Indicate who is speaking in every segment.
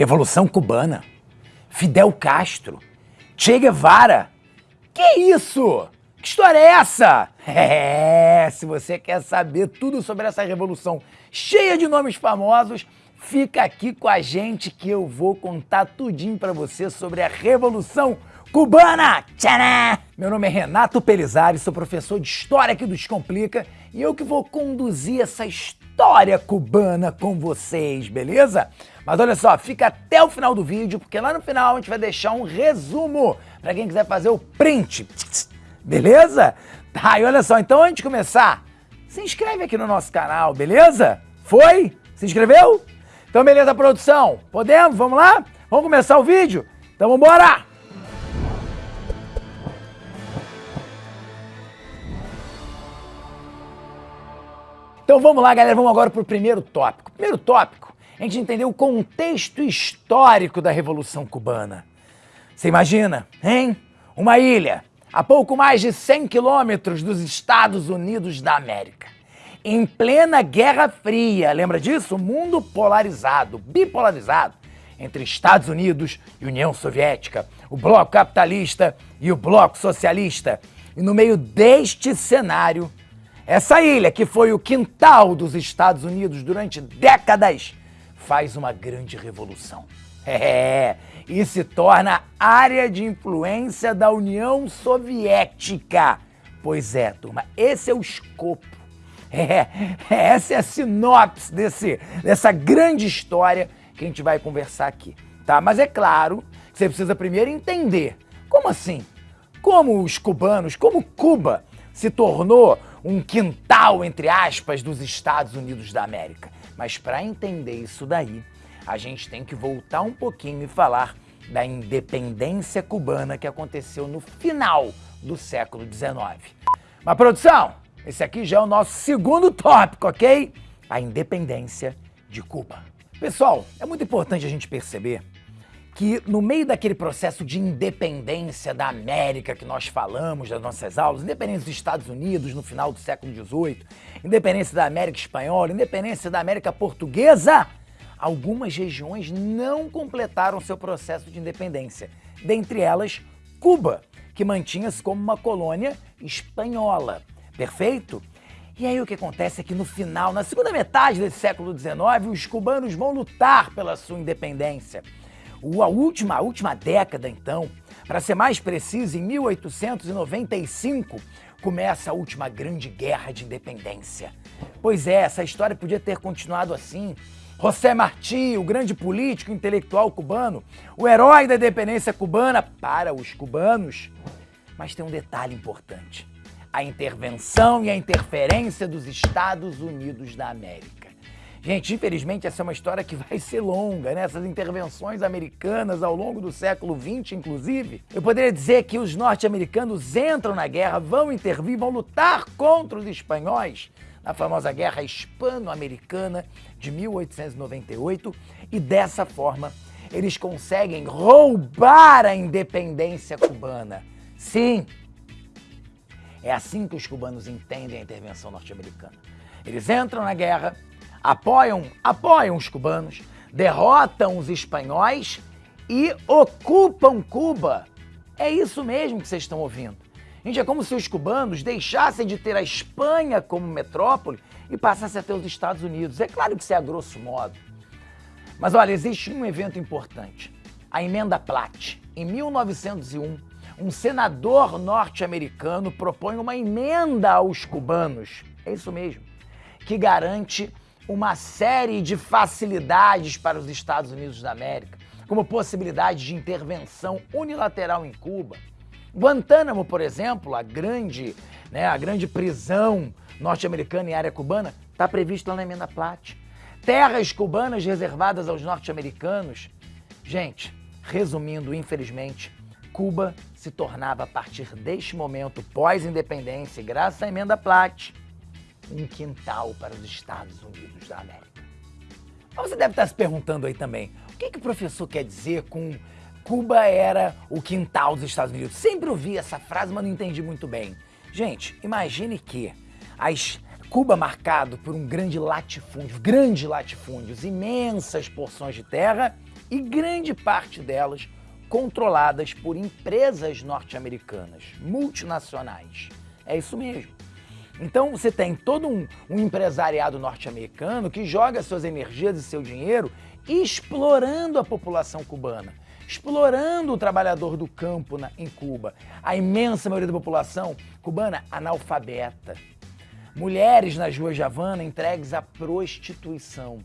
Speaker 1: Revolução Cubana, Fidel Castro, Che Guevara. Que isso? Que história é essa? É, se você quer saber tudo sobre essa revolução cheia de nomes famosos, fica aqui com a gente que eu vou contar tudinho para você sobre a Revolução Cubana. Meu nome é Renato Pelizari, sou professor de História aqui do Descomplica e eu que vou conduzir essa história cubana com vocês, beleza? Mas olha só, fica até o final do vídeo, porque lá no final a gente vai deixar um resumo para quem quiser fazer o print. Beleza? Tá, e olha só, então antes de começar, se inscreve aqui no nosso canal, beleza? Foi? Se inscreveu? Então beleza, produção? Podemos? Vamos lá? Vamos começar o vídeo? Então vamos Então vamos lá, galera, vamos agora para o primeiro tópico. Primeiro tópico, a gente entender o contexto histórico da Revolução Cubana. Você imagina, hein? Uma ilha a pouco mais de 100 quilômetros dos Estados Unidos da América. Em plena Guerra Fria, lembra disso? Mundo polarizado, bipolarizado, entre Estados Unidos e União Soviética, o bloco capitalista e o bloco socialista. E no meio deste cenário, essa ilha, que foi o quintal dos Estados Unidos durante décadas, faz uma grande revolução. É, e se torna área de influência da União Soviética. Pois é, turma, esse é o escopo. É, essa é a sinopse desse, dessa grande história que a gente vai conversar aqui, tá? Mas é claro que você precisa primeiro entender como assim? Como os cubanos, como Cuba se tornou um quintal, entre aspas, dos Estados Unidos da América. Mas para entender isso daí, a gente tem que voltar um pouquinho e falar da independência cubana que aconteceu no final do século XIX. Mas, produção, esse aqui já é o nosso segundo tópico, ok? A independência de Cuba. Pessoal, é muito importante a gente perceber que no meio daquele processo de independência da América que nós falamos das nossas aulas, independência dos Estados Unidos no final do século XVIII, independência da América Espanhola, independência da América Portuguesa, algumas regiões não completaram seu processo de independência, dentre elas Cuba, que mantinha-se como uma colônia espanhola. Perfeito? E aí o que acontece é que no final, na segunda metade desse século XIX, os cubanos vão lutar pela sua independência. A última, a última década, então, para ser mais preciso, em 1895, começa a última grande guerra de independência. Pois é, essa história podia ter continuado assim. José Martí, o grande político intelectual cubano, o herói da independência cubana para os cubanos. Mas tem um detalhe importante: a intervenção e a interferência dos Estados Unidos da América. Gente, infelizmente essa é uma história que vai ser longa, né? Essas intervenções americanas ao longo do século XX, inclusive. Eu poderia dizer que os norte-americanos entram na guerra, vão intervir, vão lutar contra os espanhóis na famosa Guerra Hispano-Americana de 1898 e dessa forma eles conseguem roubar a independência cubana. Sim, é assim que os cubanos entendem a intervenção norte-americana. Eles entram na guerra, apoiam, apoiam os cubanos, derrotam os espanhóis e ocupam Cuba. É isso mesmo que vocês estão ouvindo. Gente, é como se os cubanos deixassem de ter a Espanha como metrópole e passassem a ter os Estados Unidos. É claro que isso é a grosso modo. Mas olha, existe um evento importante. A Emenda Platt. Em 1901, um senador norte-americano propõe uma emenda aos cubanos. É isso mesmo. Que garante uma série de facilidades para os Estados Unidos da América, como possibilidade de intervenção unilateral em Cuba. Guantánamo, por exemplo, a grande, né, a grande prisão norte-americana em área cubana, está prevista lá na Emenda Platt. Terras cubanas reservadas aos norte-americanos. Gente, resumindo, infelizmente, Cuba se tornava a partir deste momento pós-independência, graças à Emenda Platt, um quintal para os Estados Unidos da América. Mas você deve estar se perguntando aí também, o que, que o professor quer dizer com Cuba era o quintal dos Estados Unidos? Sempre ouvi essa frase, mas não entendi muito bem. Gente, imagine que as Cuba marcado por um grande latifúndio, grandes latifúndios, imensas porções de terra e grande parte delas controladas por empresas norte-americanas, multinacionais. É isso mesmo. Então você tem todo um, um empresariado norte-americano que joga suas energias e seu dinheiro explorando a população cubana, explorando o trabalhador do campo na, em Cuba. A imensa maioria da população cubana analfabeta. Mulheres nas ruas de Havana entregues à prostituição.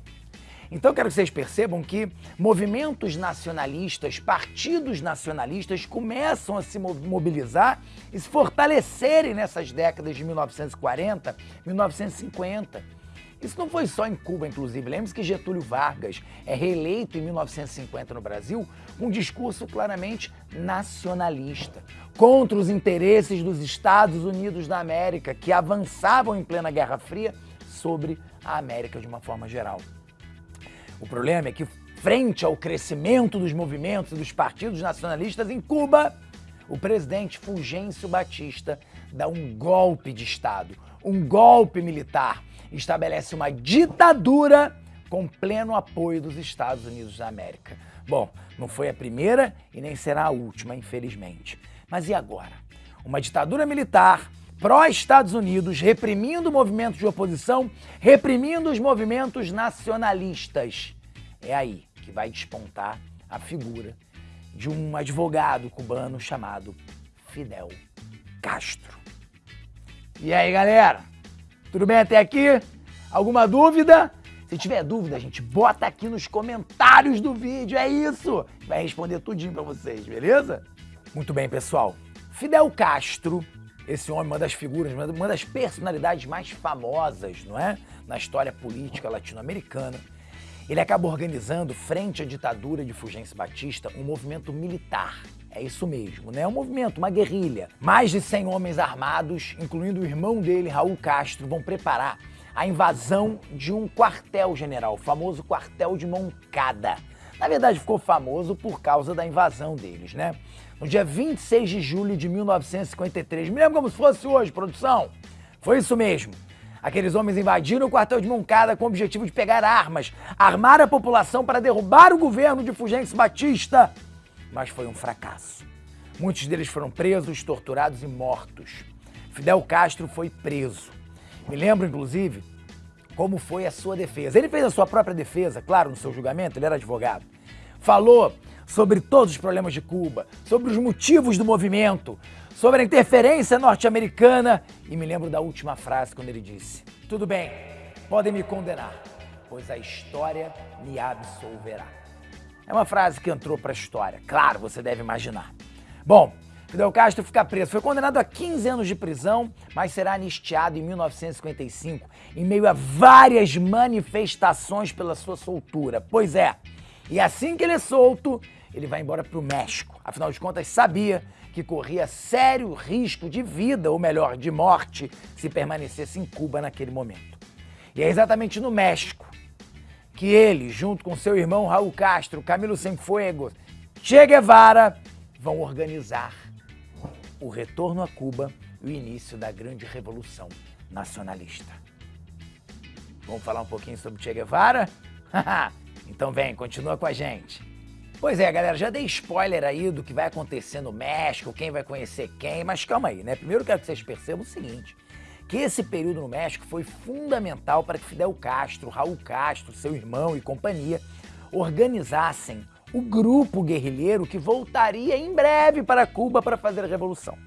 Speaker 1: Então quero que vocês percebam que movimentos nacionalistas, partidos nacionalistas começam a se mobilizar e se fortalecerem nessas décadas de 1940, 1950. Isso não foi só em Cuba, inclusive. Lembre-se que Getúlio Vargas é reeleito em 1950 no Brasil com um discurso claramente nacionalista, contra os interesses dos Estados Unidos da América, que avançavam em plena Guerra Fria sobre a América de uma forma geral. O problema é que, frente ao crescimento dos movimentos e dos partidos nacionalistas em Cuba, o presidente Fulgêncio Batista dá um golpe de Estado, um golpe militar, estabelece uma ditadura com pleno apoio dos Estados Unidos da América. Bom, não foi a primeira e nem será a última, infelizmente. Mas e agora? Uma ditadura militar pró-Estados Unidos, reprimindo movimentos de oposição, reprimindo os movimentos nacionalistas. É aí que vai despontar a figura de um advogado cubano chamado Fidel Castro. E aí, galera? Tudo bem até aqui? Alguma dúvida? Se tiver dúvida, gente, bota aqui nos comentários do vídeo, é isso! Vai responder tudinho pra vocês, beleza? Muito bem, pessoal. Fidel Castro esse homem, uma das figuras, uma das personalidades mais famosas, não é? Na história política latino-americana. Ele acaba organizando, frente à ditadura de Fulgêncio Batista, um movimento militar. É isso mesmo, né? Um movimento, uma guerrilha. Mais de 100 homens armados, incluindo o irmão dele, Raul Castro, vão preparar a invasão de um quartel-general, o famoso quartel de Moncada. Na verdade, ficou famoso por causa da invasão deles, né? no dia 26 de julho de 1953. Me lembro como se fosse hoje, produção. Foi isso mesmo. Aqueles homens invadiram o quartel de Moncada com o objetivo de pegar armas, armar a população para derrubar o governo de Fulgêncio Batista. Mas foi um fracasso. Muitos deles foram presos, torturados e mortos. Fidel Castro foi preso. Me lembro, inclusive, como foi a sua defesa. Ele fez a sua própria defesa, claro, no seu julgamento, ele era advogado. Falou sobre todos os problemas de Cuba, sobre os motivos do movimento, sobre a interferência norte-americana e me lembro da última frase quando ele disse: Tudo bem, podem me condenar, pois a história me absolverá. É uma frase que entrou para a história, claro, você deve imaginar. Bom, Fidel Castro fica preso. Foi condenado a 15 anos de prisão, mas será anistiado em 1955, em meio a várias manifestações pela sua soltura. Pois é, e assim que ele é solto, ele vai embora para o México. Afinal de contas, sabia que corria sério risco de vida, ou melhor, de morte, se permanecesse em Cuba naquele momento. E é exatamente no México que ele, junto com seu irmão Raul Castro, Camilo Cienfuegos, Che Guevara, vão organizar o retorno a Cuba e o início da grande revolução nacionalista. Vamos falar um pouquinho sobre Che Guevara? então vem, continua com a gente. Pois é, galera, já dei spoiler aí do que vai acontecer no México, quem vai conhecer quem, mas calma aí, né? Primeiro quero que vocês percebam o seguinte, que esse período no México foi fundamental para que Fidel Castro, Raul Castro, seu irmão e companhia organizassem o grupo guerrilheiro que voltaria em breve para Cuba para fazer a revolução.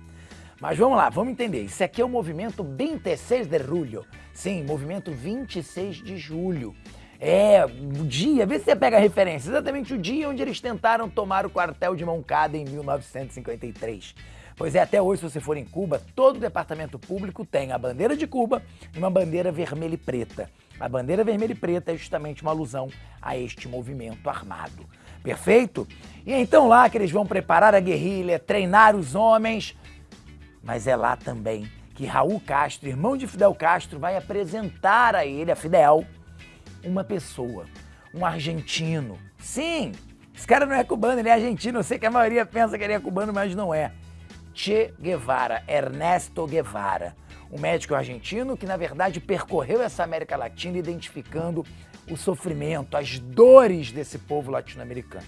Speaker 1: Mas vamos lá, vamos entender. Isso aqui é o movimento 26 de julho. Sim, movimento 26 de julho. É, o dia, vê se você pega a referência, exatamente o dia onde eles tentaram tomar o quartel de Moncada em 1953. Pois é, até hoje, se você for em Cuba, todo departamento público tem a bandeira de Cuba e uma bandeira vermelha e preta. A bandeira vermelha e preta é justamente uma alusão a este movimento armado. Perfeito? E é então lá que eles vão preparar a guerrilha, treinar os homens, mas é lá também que Raul Castro, irmão de Fidel Castro, vai apresentar a ele, a Fidel, uma pessoa, um argentino. Sim, esse cara não é cubano, ele é argentino. Eu sei que a maioria pensa que ele é cubano, mas não é. Che Guevara, Ernesto Guevara, um médico argentino que na verdade percorreu essa América Latina identificando o sofrimento, as dores desse povo latino-americano.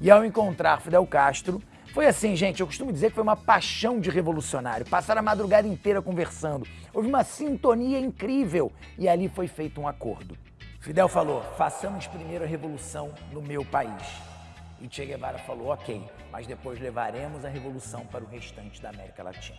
Speaker 1: E ao encontrar Fidel Castro, foi assim, gente, eu costumo dizer que foi uma paixão de revolucionário. Passaram a madrugada inteira conversando. Houve uma sintonia incrível e ali foi feito um acordo. Fidel falou: façamos primeiro a revolução no meu país. E Che Guevara falou: ok, mas depois levaremos a revolução para o restante da América Latina.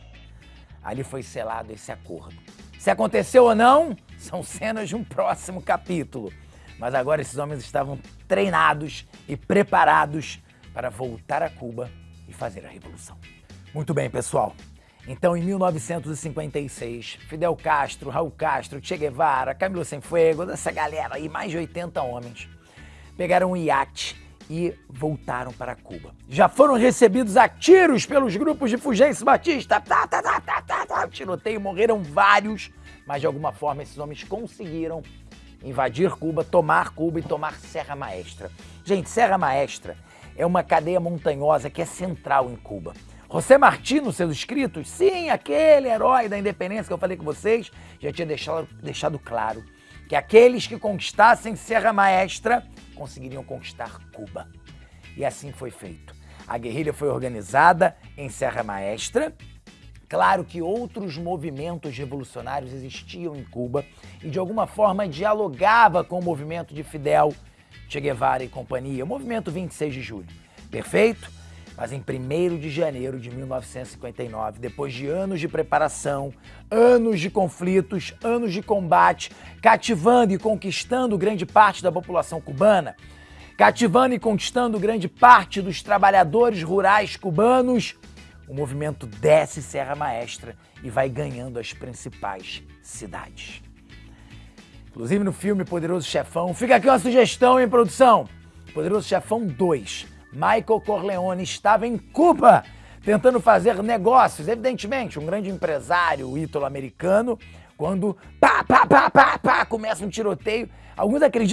Speaker 1: Ali foi selado esse acordo. Se aconteceu ou não, são cenas de um próximo capítulo. Mas agora esses homens estavam treinados e preparados para voltar a Cuba e fazer a revolução. Muito bem, pessoal. Então, em 1956, Fidel Castro, Raul Castro, Che Guevara, Camilo Cienfuegos, essa galera aí, mais de 80 homens, pegaram um iate e voltaram para Cuba. Já foram recebidos a tiros pelos grupos de Fulgêncio Batista. Tá, tá, tá, tá, tá, tá. Tiroteio, morreram vários, mas de alguma forma esses homens conseguiram invadir Cuba, tomar Cuba e tomar Serra Maestra. Gente, Serra Maestra é uma cadeia montanhosa que é central em Cuba. José Martí, nos seus escritos, sim, aquele herói da independência que eu falei com vocês, já tinha deixado, deixado claro que aqueles que conquistassem Serra Maestra conseguiriam conquistar Cuba. E assim foi feito. A guerrilha foi organizada em Serra Maestra. Claro que outros movimentos revolucionários existiam em Cuba e de alguma forma dialogava com o movimento de Fidel, Che Guevara e companhia, o movimento 26 de julho. Perfeito? Mas em 1 de janeiro de 1959, depois de anos de preparação, anos de conflitos, anos de combate, cativando e conquistando grande parte da população cubana, cativando e conquistando grande parte dos trabalhadores rurais cubanos, o movimento desce Serra Maestra e vai ganhando as principais cidades. Inclusive no filme Poderoso Chefão, fica aqui uma sugestão em produção. Poderoso Chefão 2 Michael Corleone estava em Cuba tentando fazer negócios, evidentemente, um grande empresário ítalo-americano, quando pá, pá, pá, pá, pá, começa um tiroteio. Alguns acreditam